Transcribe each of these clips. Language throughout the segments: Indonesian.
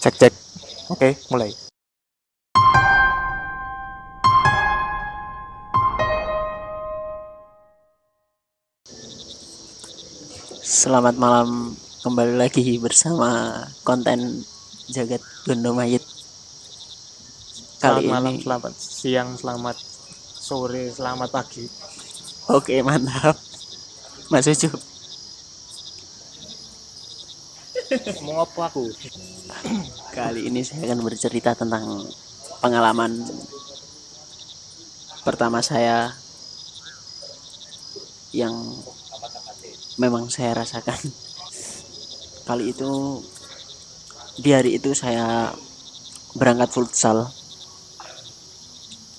Cek cek. Oke, mulai. Selamat malam kembali lagi bersama konten Jagat Gondo Mayit. Selamat Kali malam, ini selamat siang, selamat sore, selamat pagi. oke mantap. Mas Ucup, Ngomong apa aku? kali ini saya akan bercerita tentang pengalaman pertama saya yang memang saya rasakan. Kali itu di hari itu saya berangkat futsal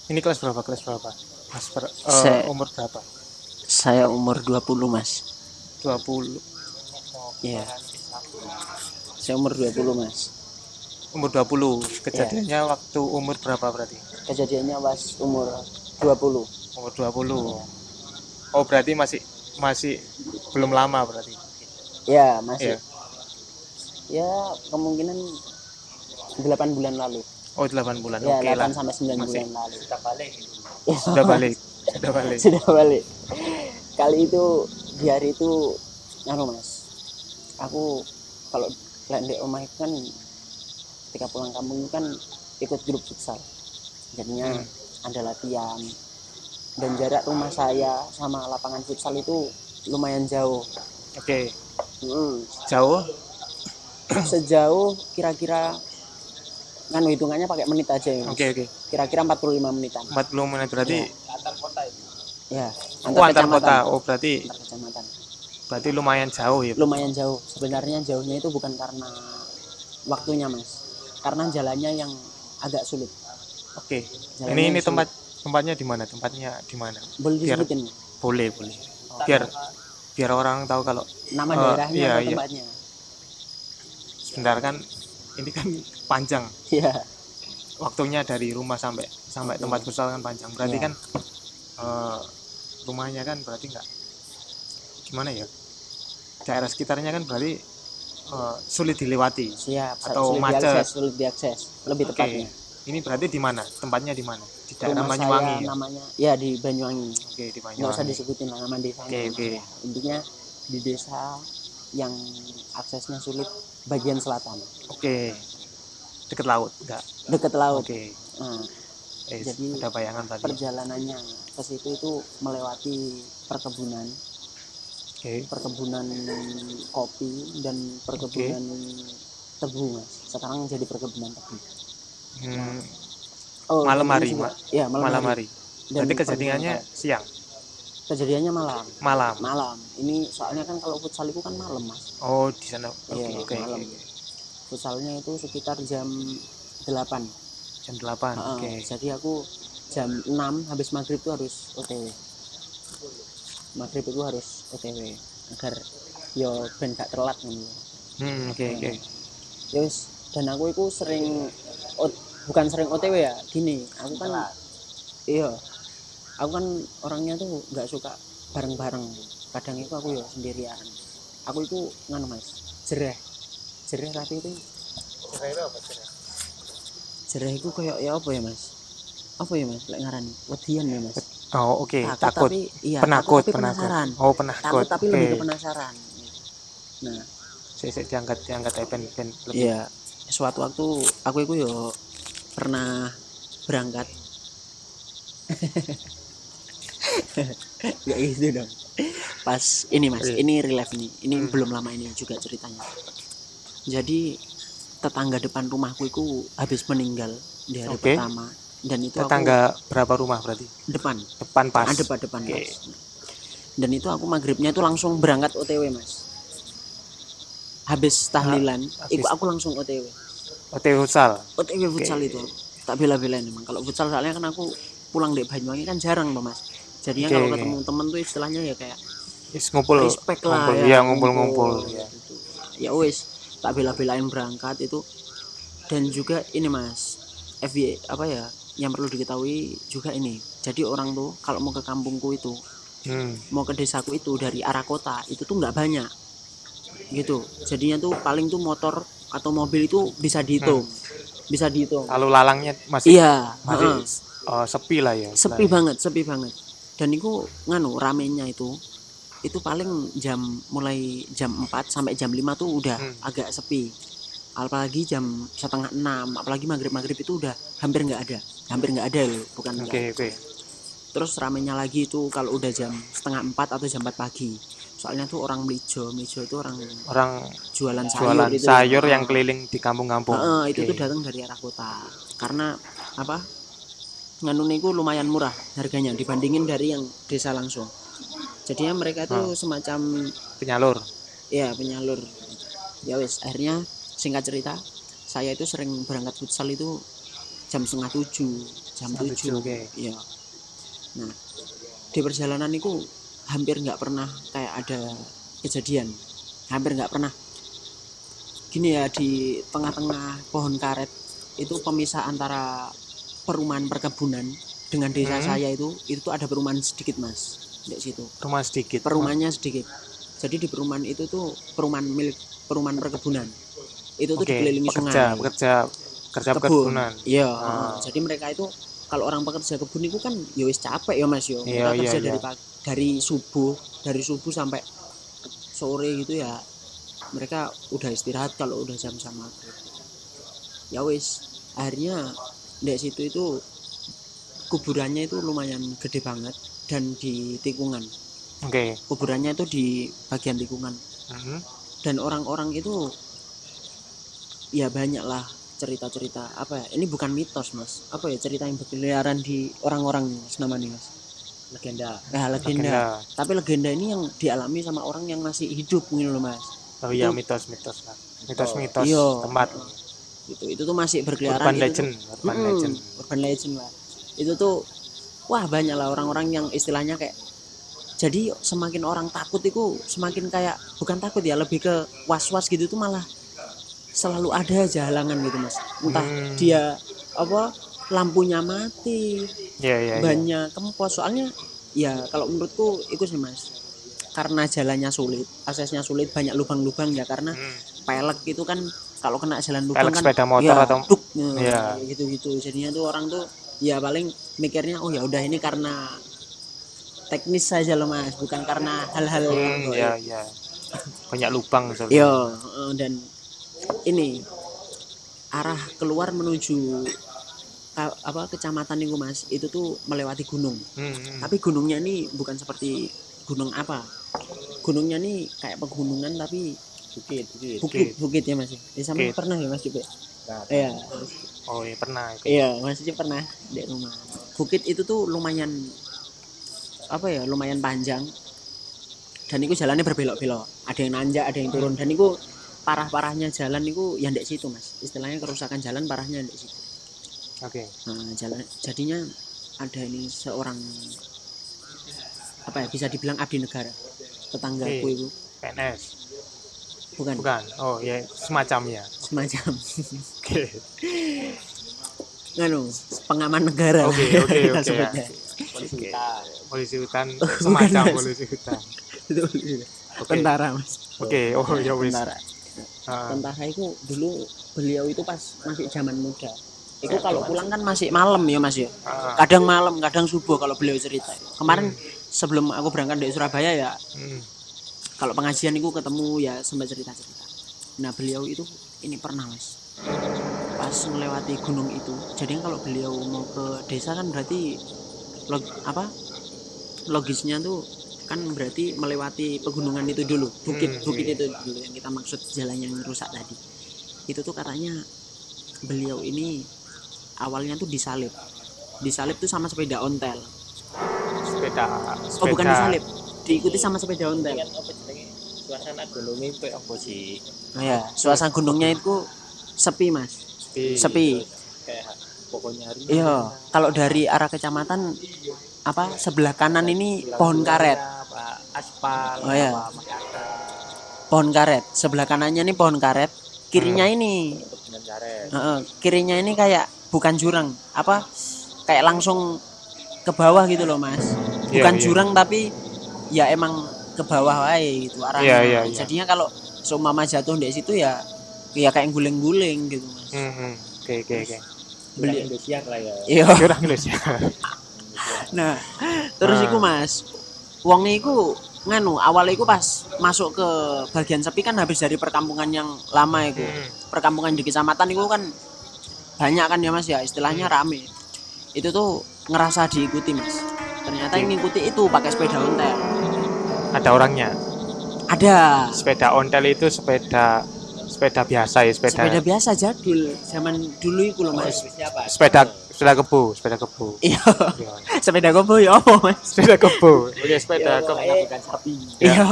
Ini kelas berapa? Kelas berapa? Mas ber- eh, Saya- umur berapa? saya umur 20 mas 20. Iya. Saya umur 20 mas. Umur 20. Kejadiannya waktu umur berapa berarti? Kejadiannya pas umur 20. Umur 20. Oh, berarti masih masih belum lama berarti. Ya masih. Iya. Ya kemungkinan 8 bulan lalu. Oh, 8 bulan. Ya Oke 8 lah. sampai 9 Masih. bulan lalu. Sudah balik. Ya, Sudah balik. Sudah balik. Sudah balik. Kali itu di hari itu anu mas. Aku kalau lek di rumah itu kan ketika pulang kampung itu kan ikut grup futsal. Jadinya Hmm. ada latihan dan jarak rumah saya sama lapangan futsal itu lumayan jauh Oke. Hmm, Jauh? sejauh kira-kira kan hitungannya pakai menit aja ya. Oke, oke. kira-kira 45 menitan 40 menit berarti ya oh, antar kecamatan. kota. Oh, berarti antar kecamatan berarti lumayan jauh ya. lumayan jauh sebenarnya jauhnya itu bukan karena waktunya mas karena jalannya yang agak sulit Oke. Jalannya Ini ini sulit. tempat tempatnya di mana? Tempatnya di mana? boleh Biar- disebutin Boleh, boleh. Biar biar orang tahu kalau nama Eh, daerahnya iya, atau iya. tempatnya sebentar kan ini kan panjang iya waktunya dari rumah sampai sampai Oke. tempat futsal kan panjang. Berarti Iya. kan eh, rumahnya kan berarti enggak gimana ya? Daerah sekitarnya kan berarti eh, sulit dilewati. siap Atau sulit macet. diakses sulit diakses lebih Oke. tepatnya Ini berarti di mana? Tempatnya di mana? Di daerah rumah Banyuwangi. saya ya? namanya ya di Banyuwangi Oke, di nggak usah Banyuwangi. disebutin lah nama desanya Oke, oke. Ya, intinya di desa yang aksesnya sulit bagian selatan Oke. Deket laut, enggak? dekat laut Oke. Nah, Eh, Jadi, ada bayangan tadi. perjalanannya ke situ itu melewati perkebunan Oke. perkebunan kopi dan perkebunan tebu mas sekarang jadi perkebunan tebu Hmm, oh Malam hari, juga- Ma- ya malam, malam hari. hari. Dan Berarti kejadiannya siang, kejadiannya malam malam. malam ini soalnya kan kalau futsal itu kan malam mas Oh, di sana. Oke, Iya, oke, malam. oke. futsalnya itu sekitar jam 8 Jam 8. Heeh, Oke. jadi aku jam 6 habis maghrib tuh harus OTW maghrib itu harus OTW agar yo ben gak telat Hmm, oke, oke. Yus, dan aku itu sering ot- bukan sering OTW ya gini. Aku kan iya aku kan orangnya tuh nggak suka bareng-bareng. Kadang itu aku ya sendirian. Aku itu nganu mas jereh. Jereh tapi itu jereh itu kayak ya apa ya mas? Apa ya mas lek ngarani? Wedian ya mas Oh, oke. Takut. tapi iya penakut, takut tapi penakut. penasaran Oh, penakut. takut tapi Oke. lebih ke penasaran nah Saya, saya diangkat, diangkat ya, pen, pen, lebih. iya suatu waktu aku itu yo pernah berangkat ya gitu dong pas ini mas Iya. ini relief nih ini Hmm. belum lama ini juga ceritanya jadi tetangga depan rumahku itu habis meninggal di hari Oke. pertama dan itu aku Tetangga berapa rumah berarti? depan Depan pas. ada depan depan Oke. Mas. dan itu aku maghribnya itu langsung berangkat OTW mas habis tahlilan habis- aku langsung OTW OTW futsal. OTW futsal itu tak bela-belain emang kalau futsal soalnya kan aku pulang dari Banyuwangi kan jarang mas jadinya Oke, kalau ketemu temen tuh istilahnya ya kayak Is ngumpul. respect lah ngumpul. ya Iya, ngumpul-ngumpul. Iya. gitu. ya wis tak bela-belain berangkat itu dan juga ini mas FY apa ya yang perlu diketahui juga ini. Jadi orang tuh kalau mau ke kampungku itu Hmm. mau ke desaku itu dari arah kota itu tuh nggak banyak. Gitu. Jadinya tuh paling tuh motor atau mobil itu bisa dihitung. Bisa dihitung. Lalu lalangnya masih iya masih eh, sepi lah ya sepi banget sepi banget. Dan itu nganu ramenya itu itu paling jam mulai jam 4 sampai jam 5 tuh udah Hmm. agak sepi apalagi jam setengah enam apalagi maghrib maghrib itu udah hampir nggak ada. Hampir nggak ada loh bukan oke nggak oke. terus ramenya lagi itu kalau udah jam setengah empat atau jam 4 pagi. Soalnya tuh orang melijo melijo itu orang orang jualan sayur jualan itu sayur yang Heeh. keliling di kampung-kampung. Heeh, itu Oke. tuh datang dari arah kota. Karena apa? Nganu niku lumayan murah harganya dibandingin dari yang desa langsung. Jadinya mereka itu semacam penyalur. Ya penyalur. Ya wes akhirnya singkat cerita saya itu sering berangkat futsal itu jam setengah tujuh jam tujuh oke. iya. Nah di perjalanan itu hampir nggak pernah kayak ada kejadian. Hampir nggak pernah. Gini ya di tengah-tengah pohon karet itu pemisah antara perumahan perkebunan dengan desa Hmm. saya itu itu tuh ada perumahan sedikit mas di situ. Rumah sedikit. Perumahannya sedikit. Jadi di perumahan itu tuh perumahan milik perumahan perkebunan itu tuh oke dikelilingi pekerja sungai pekerja pekerja Kebun. iya Ah. jadi mereka itu kalau orang pekerja kebun itu kan ya wis capek ya mas yo Iya, mereka iya, kerja iya. dari pagi, dari subuh dari subuh sampai sore gitu ya mereka udah istirahat kalau udah jam-jam maghrib ya wis akhirnya di situ itu kuburannya itu lumayan gede banget dan di tikungan oke kuburannya itu di bagian tikungan Mhm. dan orang-orang itu ya banyak lah cerita-cerita. Apa ya? Ini bukan mitos mas. Apa ya cerita yang berkeliaran di orang-orang mas namanya mas? Legenda. Ya legenda. Legenda. tapi legenda ini yang dialami sama orang yang masih hidup gitu loh mas. Oh iya mitos-mitos lah mitos-mitos Iya. tempat. Itu itu tuh masih berkeliaran urban itu tuh- legend urban Mm-mm, legend. Urban legend lah itu tuh wah banyak lah orang-orang yang istilahnya kayak jadi semakin orang takut itu semakin kayak bukan takut ya lebih ke was-was gitu tuh malah selalu ada aja halangan gitu mas entah Hmm. dia apa lampunya mati Iya iya. iya. banyak kempos soalnya ya kalau menurutku itu sih mas karena jalannya sulit aksesnya sulit banyak lubang-lubang ya karena Hmm. pelek itu kan kalau kena jalan lubang Pelek kan sepeda motor ya, atau duk, Iya. gitu gitu jadinya tuh orang tuh ya paling mikirnya oh ya udah ini karena teknis saja loh mas bukan karena hal-hal yang Hmm, iya iya. Banyak lubang soalnya. Yo, dan ini arah keluar menuju apa kecamatan itu mas. Itu tuh melewati gunung. Hmm, hmm. tapi gunungnya ini bukan seperti gunung apa. Gunungnya ini kayak pegunungan tapi bukit bukit. bukit bukit. ya mas. Di sana Bukit. pernah ya mas ya? Nah, iya. Oh iya pernah. itu. iya mas Cip pernah di rumah. Bukit itu tuh lumayan apa ya lumayan panjang. Dan itu jalannya berbelok-belok. Ada yang nanjak ada yang turun. Dan itu parah-parahnya jalan itu yang di situ mas istilahnya kerusakan jalan parahnya di situ Oke. nah jalan jadinya ada ini seorang apa ya bisa dibilang abdi negara tetanggaku Oke. itu PNS. bukan, Bukan. Oh ya semacamnya. semacam Oke. nganu pengaman negara Oke, oke, kita oke, sebutnya. polisi hutan Polisi hutan Bukan, semacam polisi hutan. Itu tentara mas Oke. Oh ya wis. Tentara Ah, tentara itu dulu beliau itu pas masih zaman muda. Itu kalau pulang kan masih malam ya mas ya? Ah, kadang malam kadang subuh kalau beliau cerita. Kemarin sebelum aku berangkat dari Surabaya ya hmm. kalau pengajian itu ketemu ya sempat cerita cerita nah beliau itu ini pernah mas. Pas melewati gunung itu jadi kalau beliau mau ke desa kan berarti log, apa? Logisnya tuh kan berarti melewati pegunungan itu dulu bukit Hmm, bukit iya. itu dulu yang kita maksud jalan yang rusak tadi. Itu tuh katanya beliau ini awalnya tuh disalib. Disalib tuh sama sepeda ontel. Sepeda sepeda oh bukan disalib. Diikuti sama sepeda ontel. Jenenge suasana gunung itu apa sih? Oh ya, suasana gunungnya itu sepi mas, sepi. sepi. kayak pokoknya hari Iya, kalau dari arah kecamatan apa sebelah kanan ini pohon karet, aspal Oh, iya. apa pohon karet. Sebelah kanannya ini pohon karet, kirinya ini, dengan karet heeh, kirinya ini kayak bukan jurang, apa kayak langsung ke bawah gitu loh mas. Iya, Bukan iya. jurang tapi ya emang ke bawah wae gitu arahnya. Iya, iya, iya. Jadinya kalau seumpama jatuh di situ ya ya kayak guling-guling gitu mas Hmm, hmm. Oke, oke, oke. beli Indonesia lah ya iya Indonesia. nah terus Ah. iku mas wongnya iku nganu awalnya iku pas masuk ke bagian sepi kan habis dari perkampungan yang lama iku. Hmm. perkampungan di kecamatan itu kan banyak kan ya mas ya istilahnya Hmm. rame. Itu tuh ngerasa diikuti mas. Ternyata yang ngikuti itu pakai sepeda ontel. Ada orangnya. ada. Sepeda ontel itu sepeda sepeda biasa ya, sepeda sepeda biasa jadul zaman dulu itu loh mas. Siapa sepeda sepeda kebu, sepeda kebu. iya Iya. sepeda gobo ya apa mas sepeda kebu. Oke, sepeda ya, kebu. pokoknya bukan sapi Ya. iya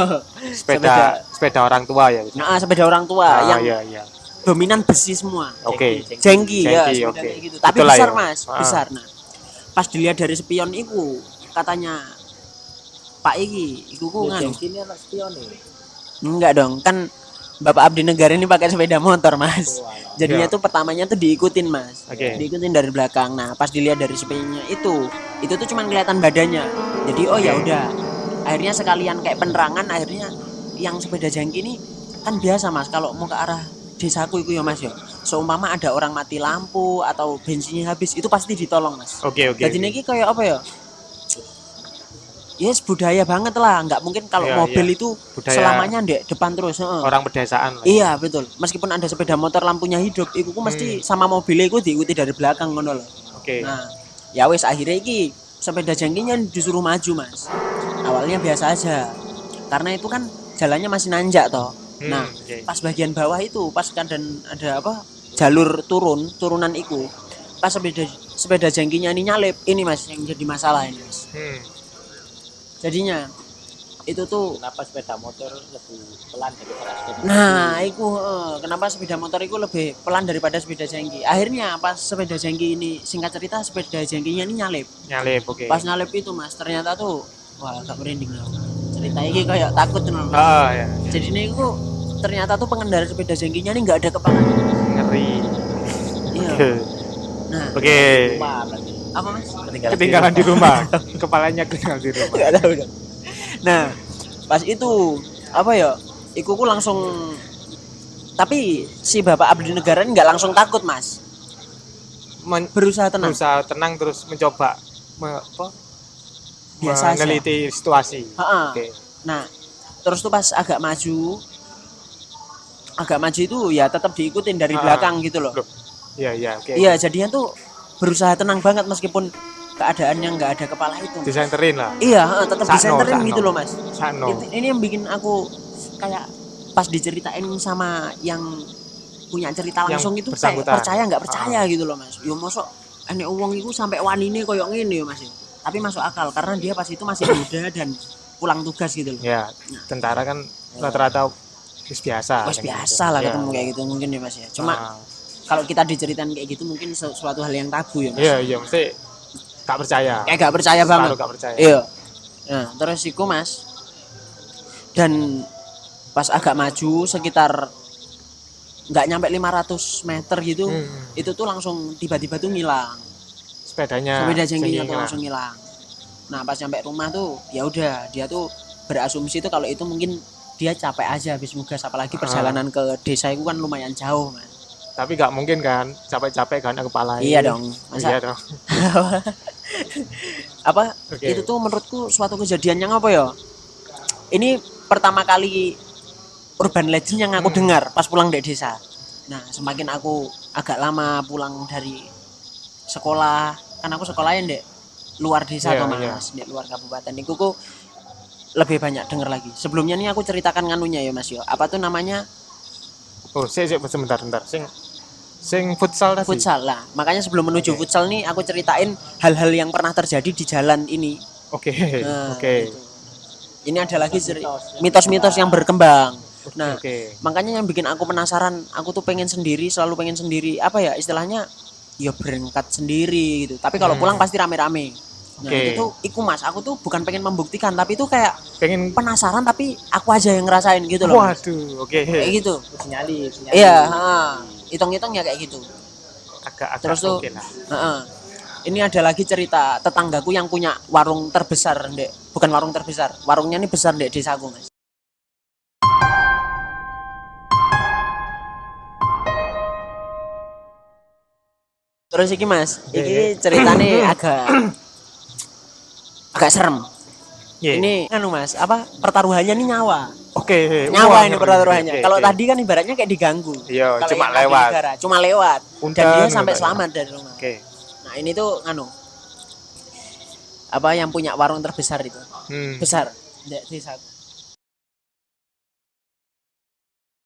Sepeda sepeda orang tua ya. nah sepeda orang tua Ah, yang iya, iya. dominan besi semua Oke. Jengki, jengki ya oke. kayak gitu tapi Itulah besar ya. mas Ah. besar nah pas dilihat dari spion itu katanya Pak Iki, iku ku Ya, nganu. Jengki ini anak spion nih Enggak dong, kan Bapak Abdi Negara ini pakai sepeda motor, Mas. Oh. Jadinya Iya. tuh pertamanya tuh diikutin, Mas. Oke. Diikutin dari belakang. Nah, pas dilihat dari spionnya itu, itu tuh cuman kelihatan badannya. Jadi oh ya Oke. udah. Akhirnya sekalian kayak penerangan, akhirnya yang sepeda jangki ini kan biasa, Mas. Kalau mau ke arah desaku itu ya, Mas ya. Seumpama ada orang mati lampu atau bensinnya habis, itu pasti ditolong, Mas. Oke, oke. Jadi oke. ini kayak apa ya? Yes, budaya banget lah. Nggak mungkin kalau Iya, mobil iya. itu Budaya selamanya di depan terus. orang pedesaan lah. Iya betul. Meskipun ada sepeda motor lampunya hidup, iku ku mesti sama mobilnya iku diikuti dari belakang ngono loh. Oke. Nah, ya wes akhirnya iki sepeda jangkinya disuruh maju mas. Awalnya biasa aja, karena itu kan jalannya masih nanjak toh. Hmm, Nah, oke. pas bagian bawah itu, pas kan dan ada apa jalur turun, turunan iku, pas sepeda sepeda jangkinya ini nyalip, ini mas yang jadi masalah ini mas. Hmm. Jadinya itu tuh kenapa sepeda motor lebih pelan daripada sepeda Nah, iku heeh, kenapa sepeda motor itu lebih pelan daripada sepeda jengki? Akhirnya pas sepeda jengki ini singkat cerita sepeda jengkinya ini nyalip. Nyalip, oke. Pas nyalip itu Mas, ternyata tuh wah agak merinding lah. Cerita ini kayak takut. Mas. Ah, ya. Jadi ini itu ternyata tuh pengendara sepeda jengkinya ini nggak ada kepala. Ngeri. Iya. Oke. Nah, Oke. berarti apa Mas? Ketinggalan, Ketinggalan di rumah. Kepalanya ketinggalan di rumah. Nggak tahu. Nah, pas itu apa ya? Iku ku langsung tapi si Bapak Abdi Negara nggak langsung takut, Mas. Men- Berusaha tenang. berusaha tenang terus mencoba me- apa? Biasa aja. meneliti situasi. Ha-ha. Oke. Nah, terus tuh pas agak maju, agak maju itu ya tetap diikutin dari Ah. belakang gitu loh. Iya, iya, oke. Iya, jadinya tuh berusaha tenang banget meskipun keadaannya nggak ada kepala itu. Disenterin lah. Iya, tetap Sakno, disenterin sakno. gitu loh mas. Itu- ini yang bikin aku kayak pas diceritain sama yang punya cerita Yang langsung itu kayak percaya nggak percaya gitu loh mas. Yo mosok ane uang itu sampai wanine koyo ngene ya mas. ya. Tapi masuk akal karena dia pas itu masih muda dan pulang tugas gitu loh. Ya, tentara kan rata-rata wis biasa. Mas kan biasa gitu. lah Ya. ketemu kayak gitu mungkin ya mas ya. Cuma Ah, kalau kita diceritain kayak gitu mungkin sesuatu hal yang tabu ya mas. Iya, iya, mesti gak percaya. Kayak gak percaya banget. Gak percaya. Iya. Nah terus iku mas dan pas agak maju sekitar nggak nyampe 500 meter gitu Hmm. itu tuh langsung tiba-tiba tuh ngilang Sepedanya. sepeda jengkinya tuh langsung ngilang nah pas nyampe rumah tuh ya udah dia tuh berasumsi tuh kalau itu mungkin dia capek aja habis nugas apalagi Ah. perjalanan ke desa itu kan lumayan jauh mas Tapi gak mungkin kan capek-capek kan kepala. iya dong masa Iya dong. apa Oke. itu tuh menurutku suatu kejadian yang apa ya ini pertama kali urban legend yang aku Hmm. dengar pas pulang dari desa nah semakin aku agak lama pulang dari sekolah kan aku sekolahnya dek luar desa tuh iya. mas di luar kabupaten itu kok lebih banyak denger lagi sebelumnya nih aku ceritakan nganunya ya mas yo apa tuh namanya Oh, sih, sebentar, sebentar. Sing sing futsal tadi. futsal lah makanya sebelum menuju Oke. futsal nih aku ceritain hal-hal yang pernah terjadi di jalan ini Oke. Nah, Oke. gitu. Ini ada lagi mitos-mitos yang berkembang. Nah, Oke. makanya yang bikin aku penasaran, aku tuh pengen sendiri, selalu pengen sendiri. Apa ya istilahnya? Ya berangkat sendiri gitu. Tapi kalau Hmm. pulang pasti rame-rame. Nah, Oke. itu tuh iku Mas, aku tuh bukan pengen membuktikan, tapi itu kayak Pengen penasaran tapi aku aja yang ngerasain gitu loh. Waduh, oke. Kayak gitu. sinyali, sinyali. Iya, ha hitung-hitungnya kayak gitu agak-agak terus tuh okay lah. Uh -uh. ini ada lagi cerita tetanggaku yang punya warung terbesar dek bukan warung terbesar warungnya ini besar dek sagu mas terus iki mas iya, iki iya. ceritanya agak agak serem yeah. ini anu mas apa pertaruhannya ini nyawa oke nyawa Wah, ini pertaruhannya Oke, kalau oke. tadi kan ibaratnya kayak diganggu. Iya, cuma lewat. negara, cuma lewat. Dan Punten, dia sampai selamat dari rumah. Oke. Nah ini tuh anu apa yang punya warung terbesar itu? Hmm. besar. Di desa